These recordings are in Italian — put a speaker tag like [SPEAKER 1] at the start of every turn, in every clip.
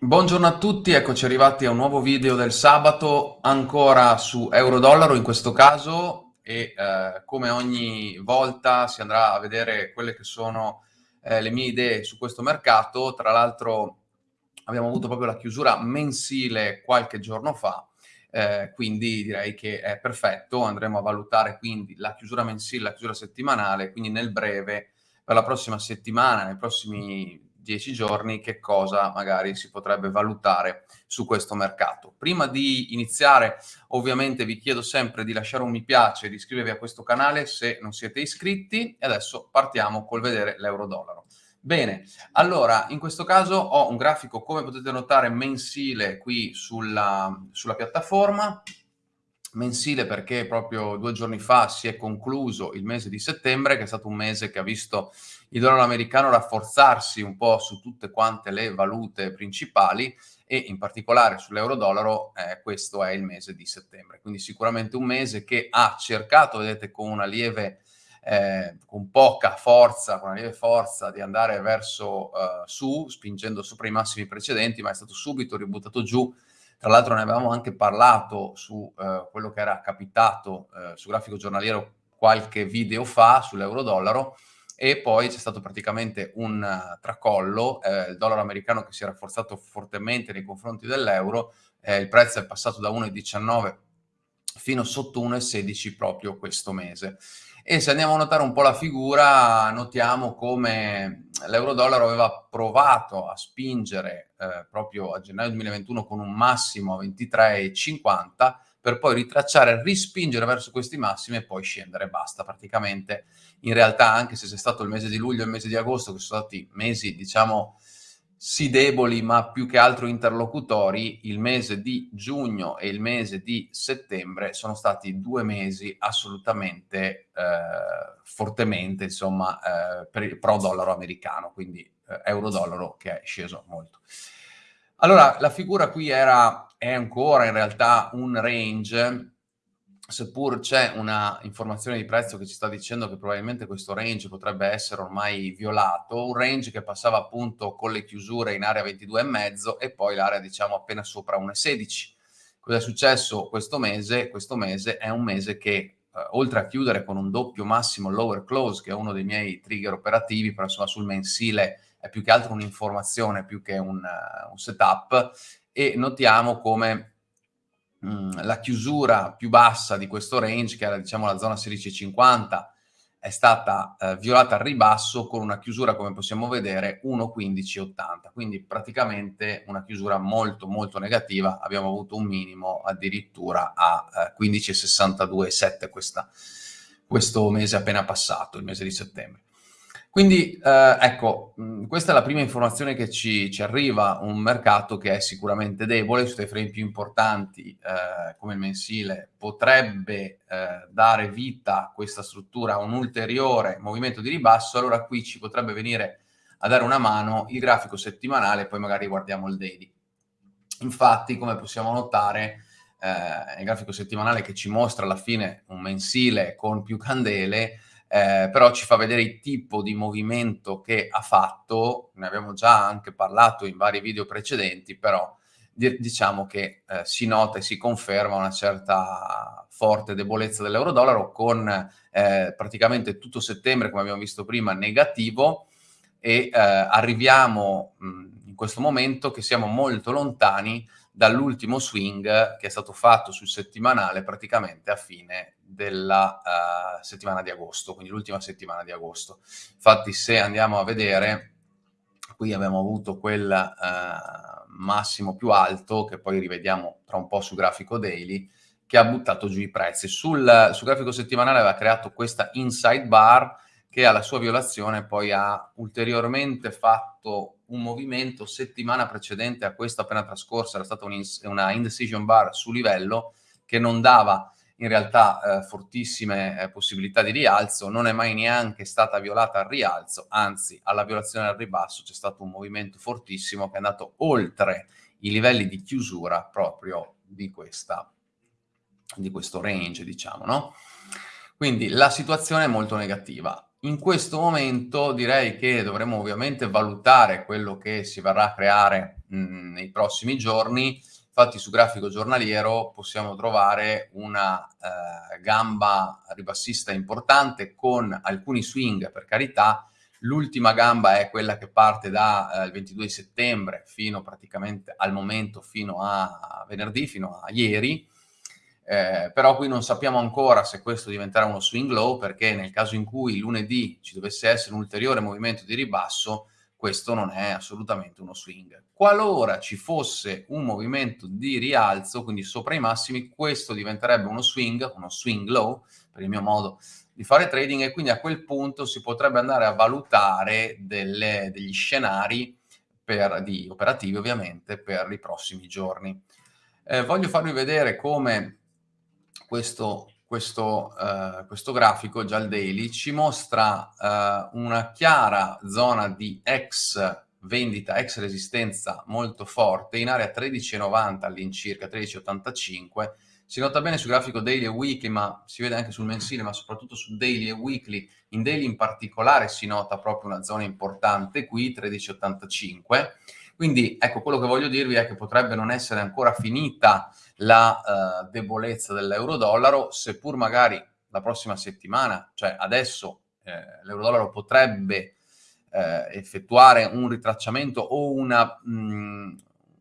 [SPEAKER 1] Buongiorno a tutti, eccoci arrivati a un nuovo video del sabato, ancora su euro-dollaro in questo caso e eh, come ogni volta si andrà a vedere quelle che sono eh, le mie idee su questo mercato. Tra l'altro abbiamo avuto proprio la chiusura mensile qualche giorno fa, eh, quindi direi che è perfetto. Andremo a valutare quindi la chiusura mensile, la chiusura settimanale, quindi nel breve per la prossima settimana, nei prossimi dieci giorni che cosa magari si potrebbe valutare su questo mercato. Prima di iniziare ovviamente vi chiedo sempre di lasciare un mi piace di iscrivervi a questo canale se non siete iscritti e adesso partiamo col vedere l'euro-dollaro. Bene, allora in questo caso ho un grafico come potete notare mensile qui sulla, sulla piattaforma, mensile perché proprio due giorni fa si è concluso il mese di settembre, che è stato un mese che ha visto il dollaro americano rafforzarsi un po' su tutte quante le valute principali e in particolare sull'euro-dollaro eh, questo è il mese di settembre. Quindi sicuramente un mese che ha cercato, vedete, con una lieve, eh, con poca forza, con una lieve forza di andare verso uh, su, spingendo sopra i massimi precedenti, ma è stato subito ributtato giù tra l'altro ne avevamo anche parlato su eh, quello che era capitato eh, su grafico giornaliero qualche video fa sull'euro-dollaro e poi c'è stato praticamente un uh, tracollo, eh, il dollaro americano che si è rafforzato fortemente nei confronti dell'euro, eh, il prezzo è passato da 1,19 fino sotto 1,16 proprio questo mese. E se andiamo a notare un po' la figura, notiamo come l'euro-dollaro aveva provato a spingere eh, proprio a gennaio 2021 con un massimo a 23,50 per poi ritracciare, rispingere verso questi massimi e poi scendere, basta praticamente. In realtà anche se c'è stato il mese di luglio e il mese di agosto, che sono stati mesi, diciamo, sì deboli ma più che altro interlocutori, il mese di giugno e il mese di settembre sono stati due mesi assolutamente eh, fortemente insomma eh, per il pro dollaro americano, quindi eh, euro dollaro che è sceso molto. Allora la figura qui era, è ancora in realtà un range seppur c'è una informazione di prezzo che ci sta dicendo che probabilmente questo range potrebbe essere ormai violato, un range che passava appunto con le chiusure in area 22,5 e poi l'area diciamo appena sopra 1,16. Cosa è successo questo mese? Questo mese è un mese che eh, oltre a chiudere con un doppio massimo lower close, che è uno dei miei trigger operativi, però insomma sul mensile è più che altro un'informazione più che un, uh, un setup, e notiamo come mh, la chiusura più bassa di questo range, che era diciamo la zona 16,50, è stata eh, violata al ribasso con una chiusura, come possiamo vedere, 1,1580. Quindi praticamente una chiusura molto molto negativa. Abbiamo avuto un minimo addirittura a eh, 15,62,7 questo mese appena passato, il mese di settembre. Quindi eh, ecco, questa è la prima informazione che ci, ci, arriva, un mercato che è sicuramente debole, sui frame più importanti eh, come il mensile potrebbe eh, dare vita a questa struttura a un ulteriore movimento di ribasso, allora qui ci potrebbe venire a dare una mano il grafico settimanale, poi magari guardiamo il daily. Infatti, come possiamo notare, eh, il grafico settimanale che ci mostra alla fine un mensile con più candele, eh, però ci fa vedere il tipo di movimento che ha fatto, ne abbiamo già anche parlato in vari video precedenti, però diciamo che eh, si nota e si conferma una certa forte debolezza dell'euro-dollaro con eh, praticamente tutto settembre, come abbiamo visto prima, negativo e eh, arriviamo mh, in questo momento che siamo molto lontani dall'ultimo swing che è stato fatto sul settimanale praticamente a fine della uh, settimana di agosto, quindi l'ultima settimana di agosto. Infatti se andiamo a vedere, qui abbiamo avuto quel uh, massimo più alto, che poi rivediamo tra un po' sul grafico daily, che ha buttato giù i prezzi. Sul, sul grafico settimanale aveva creato questa inside bar, che alla sua violazione poi ha ulteriormente fatto un movimento settimana precedente a questa appena trascorsa, era stata un una indecision bar su livello che non dava in realtà eh, fortissime eh, possibilità di rialzo, non è mai neanche stata violata al rialzo, anzi alla violazione al ribasso c'è stato un movimento fortissimo che è andato oltre i livelli di chiusura proprio di, questa, di questo range, diciamo, no? Quindi la situazione è molto negativa. in questo momento direi che dovremmo ovviamente valutare quello che si verrà a creare mh, mhmm, nei prossimi giorni. Infatti su grafico giornaliero possiamo trovare una eh, gamba ribassista importante con alcuni swing per carità. L'ultima gamba è quella che parte dal eh, 22 settembre fino praticamente al momento, fino a venerdì, fino a ieri eh, però qui non sappiamo ancora se questo diventerà uno swing low perché nel caso in cui lunedì ci dovesse essere un ulteriore movimento di ribasso, questo non è assolutamente uno swing. Qualora ci fosse un movimento di rialzo, quindi sopra i massimi, questo diventerebbe uno swing, uno swing low, per il mio modo di fare trading, e quindi a quel punto si potrebbe andare a valutare delle, degli scenari per, di operativi ovviamente per i prossimi giorni. Eh, voglio farvi vedere come questo, questo, uh, questo grafico, già il daily, ci mostra uh, una chiara zona di ex vendita, ex resistenza molto forte, in area 13,90 all'incirca, 13,85. Si nota bene sul grafico daily e weekly, ma si vede anche sul mensile, ma soprattutto su daily e weekly. In daily in particolare si nota proprio una zona importante qui, 13,85 quindi ecco, quello che voglio dirvi è che potrebbe non essere ancora finita la uh, debolezza dell'euro-dollaro, seppur magari la prossima settimana, cioè adesso eh, l'euro-dollaro potrebbe eh, effettuare un ritracciamento o una, mh, mm,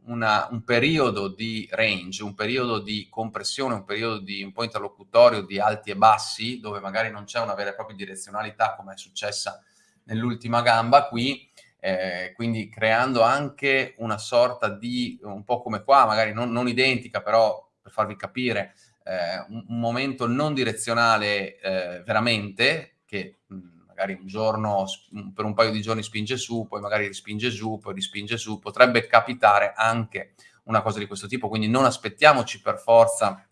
[SPEAKER 1] una, un periodo di range, un periodo di compressione, un periodo di un po' interlocutorio di alti e bassi, dove magari non c'è una vera e propria direzionalità come è successa nell'ultima gamba qui, eh, quindi creando anche una sorta di, un po' come qua, magari non, non identica, però per farvi capire, eh, un, un, momento non direzionale eh, veramente, che mh, magari un giorno, per un paio di giorni spinge su, poi magari rispinge giù, poi rispinge su, potrebbe capitare anche una cosa di questo tipo, quindi non aspettiamoci per forza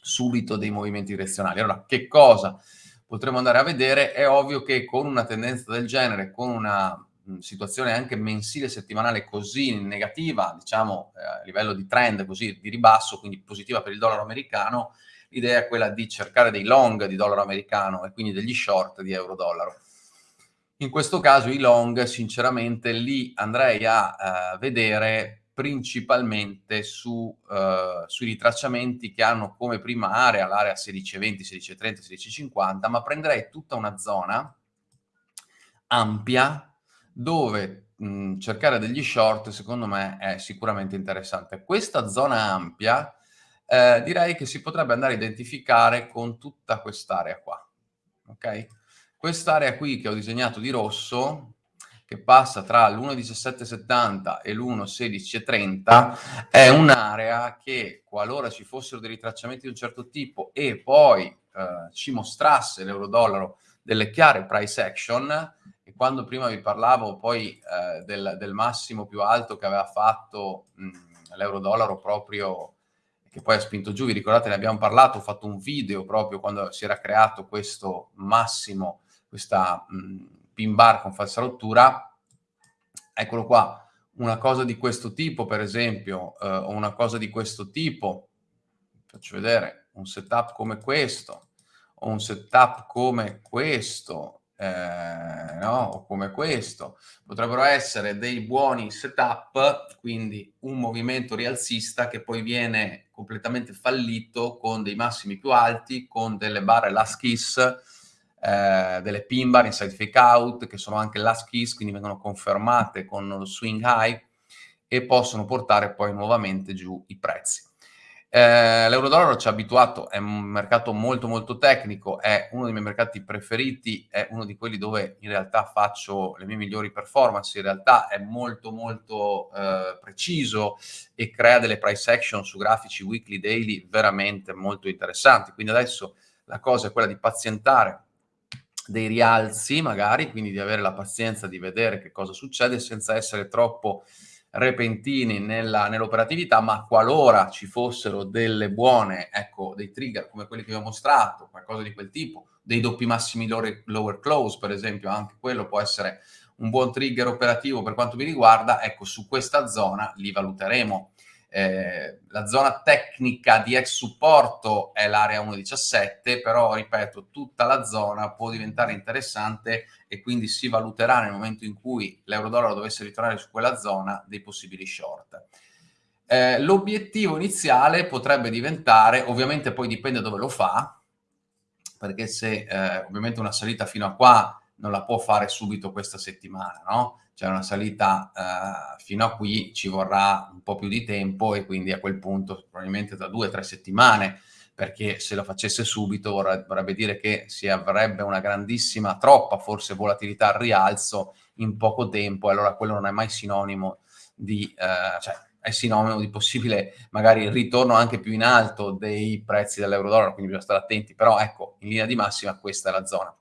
[SPEAKER 1] subito dei movimenti direzionali. Allora, che cosa potremmo andare a vedere? È ovvio che con una tendenza del genere, con una situazione anche mensile settimanale così negativa, diciamo eh, a livello di trend così di ribasso, quindi positiva per il dollaro americano, l'idea è quella di cercare dei long di dollaro americano e quindi degli short di euro dollaro. In questo caso i long, sinceramente, lì andrei a uh, vedere principalmente su, uh, sui ritracciamenti che hanno come prima area l'area 1620, 1630, 1650, ma prenderei tutta una zona ampia dove mh, cercare degli short secondo me è sicuramente interessante. Questa zona ampia eh, direi che si potrebbe andare a identificare con tutta quest'area qua. Ok? Quest'area qui che ho disegnato di rosso, che passa tra l'1,1770 e l'1,1630, è un'area che qualora ci fossero dei ritracciamenti di un certo tipo e poi eh, ci mostrasse l'euro-dollaro delle chiare price action, quando prima vi parlavo poi eh, del, del, massimo più alto che aveva fatto l'euro-dollaro proprio, che poi ha spinto giù, vi ricordate ne abbiamo parlato, ho fatto un video proprio quando si era creato questo massimo, questa mh, pin bar con falsa rottura, eccolo qua, una cosa di questo tipo per esempio, eh, o una cosa di questo tipo, faccio vedere, un setup come questo, o un setup come questo, eh, no? come questo, potrebbero essere dei buoni setup, quindi un movimento rialzista che poi viene completamente fallito con dei massimi più alti, con delle barre last kiss, eh, delle pin bar inside fake out, che sono anche last kiss, quindi vengono confermate con lo swing high e possono portare poi nuovamente giù i prezzi. Eh, L'euro-dollaro ci ha abituato, è un mercato molto molto tecnico, è uno dei miei mercati preferiti, è uno di quelli dove in realtà faccio le mie migliori performance, in realtà è molto molto eh, preciso e crea delle price action su grafici weekly, daily veramente molto interessanti. Quindi adesso la cosa è quella di pazientare dei rialzi magari, quindi di avere la pazienza di vedere che cosa succede senza essere troppo repentini nella, nell'operatività, ma qualora ci fossero delle buone, ecco, dei trigger come quelli che vi ho mostrato, qualcosa di quel tipo, dei doppi massimi lower, lower close, per esempio, anche quello può essere un buon trigger operativo per quanto mi riguarda, ecco, su questa zona li valuteremo. Eh, la zona tecnica di ex supporto è l'area 1.17, però ripeto, tutta la zona può diventare interessante e quindi si valuterà nel momento in cui l'euro-dollaro dovesse ritornare su quella zona dei possibili short. Eh, l'obiettivo iniziale potrebbe diventare, ovviamente poi dipende dove lo fa, perché se eh, ovviamente una salita fino a qua non la può fare subito questa settimana, no? Cioè una salita eh, fino a qui ci vorrà un po' più di tempo e quindi a quel punto probabilmente tra due o tre settimane, perché se lo facesse subito vorrebbe dire che si avrebbe una grandissima, troppa forse volatilità al rialzo in poco tempo e allora quello non è mai sinonimo di... Eh, cioè, è sinonimo di possibile magari ritorno anche più in alto dei prezzi dell'euro-dollaro, quindi bisogna stare attenti, però ecco, in linea di massima questa è la zona.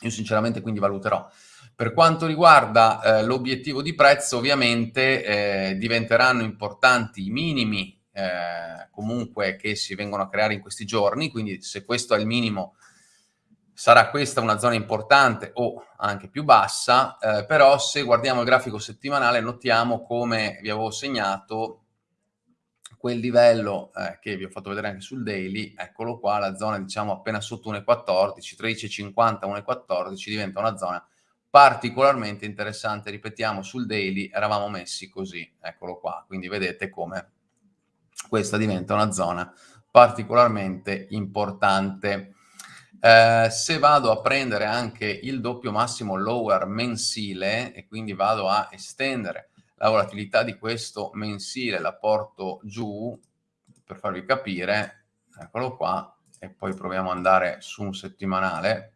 [SPEAKER 1] Io sinceramente quindi valuterò. Per quanto riguarda eh, l'obiettivo di prezzo, ovviamente eh, diventeranno importanti i minimi eh, comunque che si vengono a creare in questi giorni, quindi se questo è il minimo sarà questa una zona importante o anche più bassa, eh, però se guardiamo il grafico settimanale notiamo come vi avevo segnato quel livello eh, che vi ho fatto vedere anche sul daily, eccolo qua, la zona diciamo appena sotto 1,14, 13,50, 1,14 diventa una zona particolarmente interessante, ripetiamo sul daily eravamo messi così, eccolo qua, quindi vedete come questa diventa una zona particolarmente importante. Eh, se vado a prendere anche il doppio massimo lower mensile e quindi vado a estendere la volatilità di questo mensile, la porto giù per farvi capire, eccolo qua, e poi proviamo ad andare su un settimanale,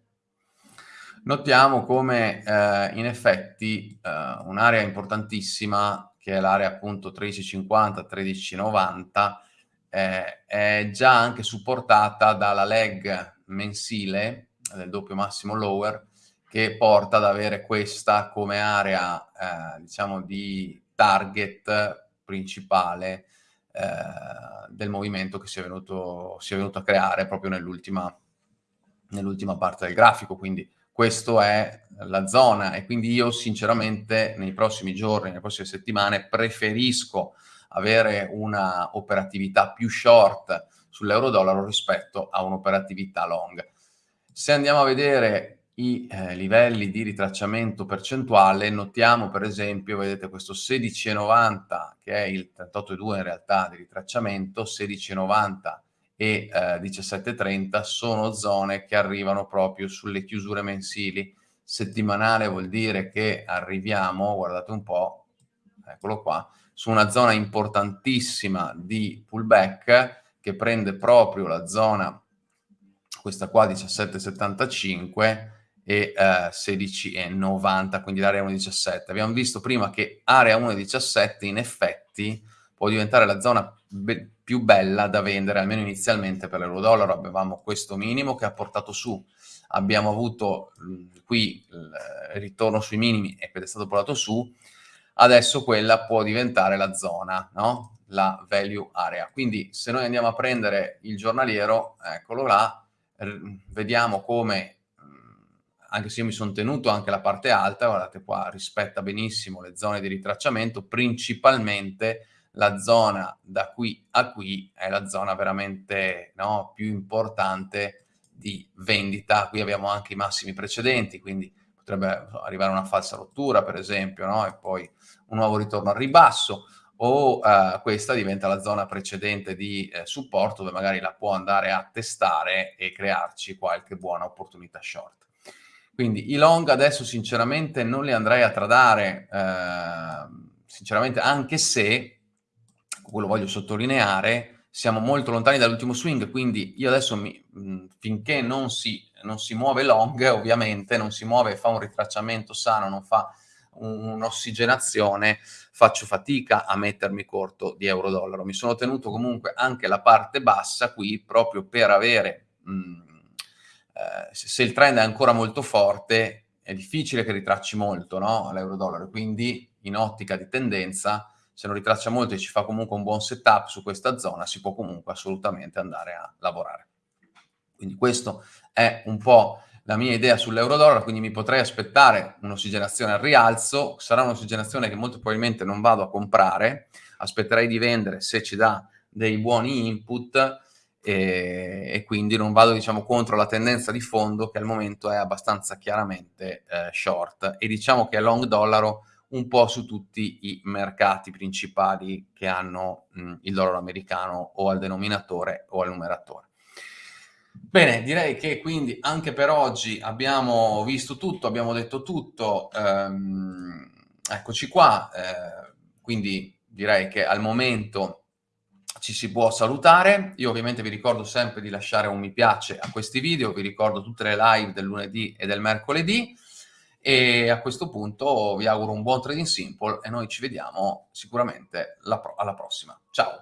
[SPEAKER 1] notiamo come eh, in effetti eh, un'area importantissima, che è l'area appunto 1350-1390, eh, è già anche supportata dalla leg mensile del doppio massimo lower che porta ad avere questa come area eh, diciamo di target principale eh, del movimento che si è, venuto, si è venuto a creare proprio nell'ultima nell'ultima parte del grafico, quindi questa è la zona e quindi io sinceramente nei prossimi giorni, nelle prossime settimane preferisco avere una operatività più short sull'euro-dollaro rispetto a un'operatività long. Se andiamo a vedere i eh, livelli di ritracciamento percentuale, notiamo per esempio, vedete questo 16,90 che è il 38,2 in realtà di ritracciamento, 16,90 e eh, 17,30 sono zone che arrivano proprio sulle chiusure mensili. Settimanale vuol dire che arriviamo, guardate un po', eccolo qua, su una zona importantissima di pullback che prende proprio la zona, questa qua 17,75 e eh, 16,90, quindi l'area 1,17. Abbiamo visto prima che area 1,17 in effetti può diventare la zona be più bella da vendere, almeno inizialmente per l'euro-dollaro. Avevamo questo minimo che ha portato su, abbiamo avuto mh, qui il ritorno sui minimi ed è stato portato su, adesso quella può diventare la zona, no? la value area. Quindi se noi andiamo a prendere il giornaliero, eccolo là, vediamo come, anche se io mi sono tenuto anche la parte alta, guardate qua, rispetta benissimo le zone di ritracciamento, principalmente la zona da qui a qui è la zona veramente no, più importante di vendita. Qui abbiamo anche i massimi precedenti, quindi potrebbe arrivare una falsa rottura, per esempio, no? e poi un nuovo ritorno al ribasso o uh, questa diventa la zona precedente di eh, supporto dove magari la può andare a testare e crearci qualche buona opportunità short. Quindi i long adesso sinceramente non li andrei a tradare, eh, sinceramente anche se, quello voglio sottolineare, siamo molto lontani dall'ultimo swing, quindi io adesso mi, finché non si, non si muove long, ovviamente, non si muove, fa un ritracciamento sano, non fa un'ossigenazione, faccio fatica a mettermi corto di euro-dollaro. Mi sono tenuto comunque anche la parte bassa qui proprio per avere, mh, eh, se il trend è ancora molto forte, è difficile che ritracci molto no? l'euro-dollaro, quindi in ottica di tendenza, se non ritraccia molto e ci fa comunque un buon setup su questa zona, si può comunque assolutamente andare a lavorare. Quindi questo è un po' la mia idea sull'euro-dollaro, quindi mi potrei aspettare un'ossigenazione al rialzo, sarà un'ossigenazione che molto probabilmente non vado a comprare, aspetterei di vendere se ci dà dei buoni input e, e quindi non vado diciamo contro la tendenza di fondo che al momento è abbastanza chiaramente eh, short e diciamo che è long dollaro un po' su tutti i mercati principali che hanno mh, il dollaro americano o al denominatore o al numeratore. Bene, direi che quindi anche per oggi abbiamo visto tutto, abbiamo detto tutto, ehm, eccoci qua, eh, quindi direi che al momento ci si può salutare. Io ovviamente vi ricordo sempre di lasciare un mi piace a questi video, vi ricordo tutte le live del lunedì e del mercoledì e a questo punto vi auguro un buon trading simple e noi ci vediamo sicuramente alla prossima. Ciao!